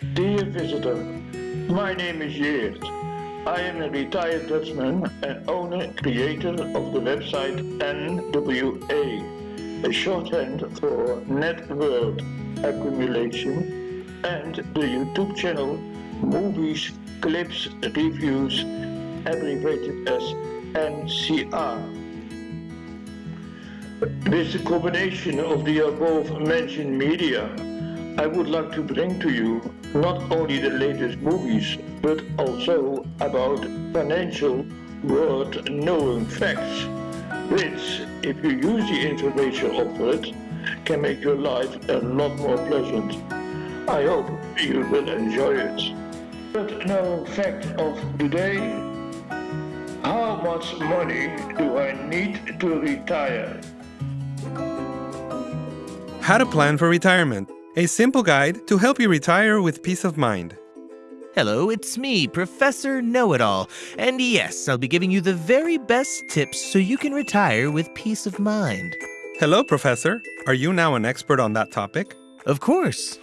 Dear visitor, my name is Geert. I am a retired Dutchman and owner creator of the website NWA, a shorthand for Net Worth Accumulation, and the YouTube channel Movies, Clips, Reviews, abbreviated as NCR. With the combination of the above mentioned media, I would like to bring to you not only the latest movies, but also about financial world knowing facts, which, if you use the information offered, can make your life a lot more pleasant. I hope you will enjoy it. But known fact of the day, how much money do I need to retire? How to plan for retirement. A simple guide to help you retire with peace of mind. Hello, it's me, Professor Know It All. And yes, I'll be giving you the very best tips so you can retire with peace of mind. Hello, Professor. Are you now an expert on that topic? Of course.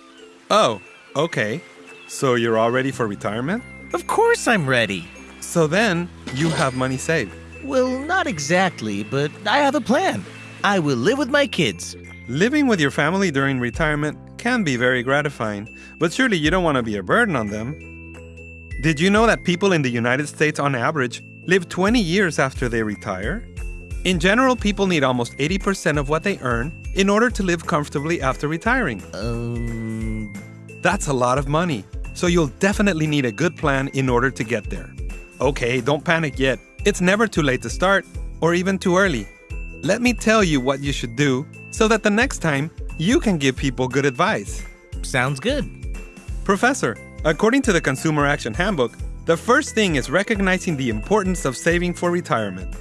Oh, okay. So you're all ready for retirement? Of course I'm ready. So then, you have money saved. Well, not exactly, but I have a plan. I will live with my kids. Living with your family during retirement can be very gratifying, but surely you don't want to be a burden on them. Did you know that people in the United States on average live 20 years after they retire? In general, people need almost 80% of what they earn in order to live comfortably after retiring. Um. That's a lot of money, so you'll definitely need a good plan in order to get there. Okay, don't panic yet. It's never too late to start, or even too early. Let me tell you what you should do so that the next time you can give people good advice. Sounds good. Professor, according to the Consumer Action Handbook, the first thing is recognizing the importance of saving for retirement.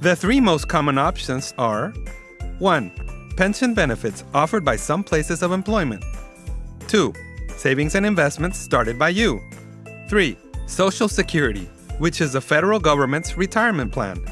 The three most common options are 1. Pension benefits offered by some places of employment. 2. Savings and investments started by you. 3. Social Security, which is the federal government's retirement plan.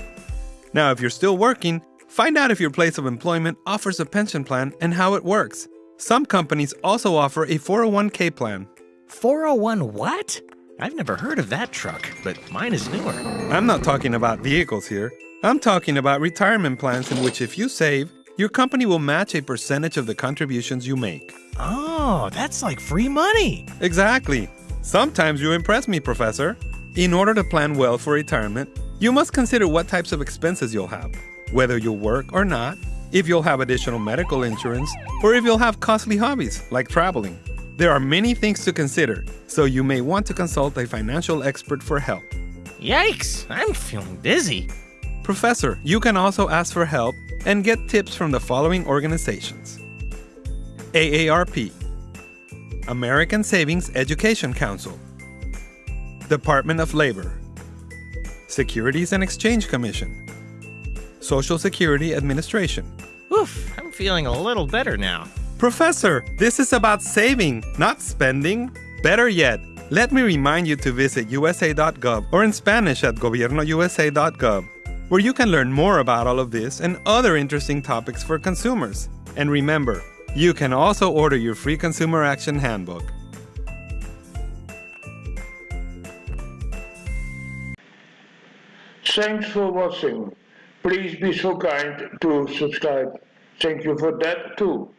Now, if you're still working, Find out if your place of employment offers a pension plan and how it works. Some companies also offer a 401k plan. 401 what? I've never heard of that truck, but mine is newer. I'm not talking about vehicles here. I'm talking about retirement plans in which if you save, your company will match a percentage of the contributions you make. Oh, that's like free money. Exactly. Sometimes you impress me, Professor. In order to plan well for retirement, you must consider what types of expenses you'll have whether you'll work or not, if you'll have additional medical insurance, or if you'll have costly hobbies like traveling. There are many things to consider, so you may want to consult a financial expert for help. Yikes, I'm feeling dizzy. Professor, you can also ask for help and get tips from the following organizations AARP, American Savings Education Council, Department of Labor, Securities and Exchange Commission, Social Security Administration. Oof, I'm feeling a little better now. Professor, this is about saving, not spending. Better yet, let me remind you to visit USA.gov or in Spanish at gobiernousa.gov, where you can learn more about all of this and other interesting topics for consumers. And remember, you can also order your free Consumer Action Handbook. Thanks for watching. Please be so kind to subscribe. Thank you for that too.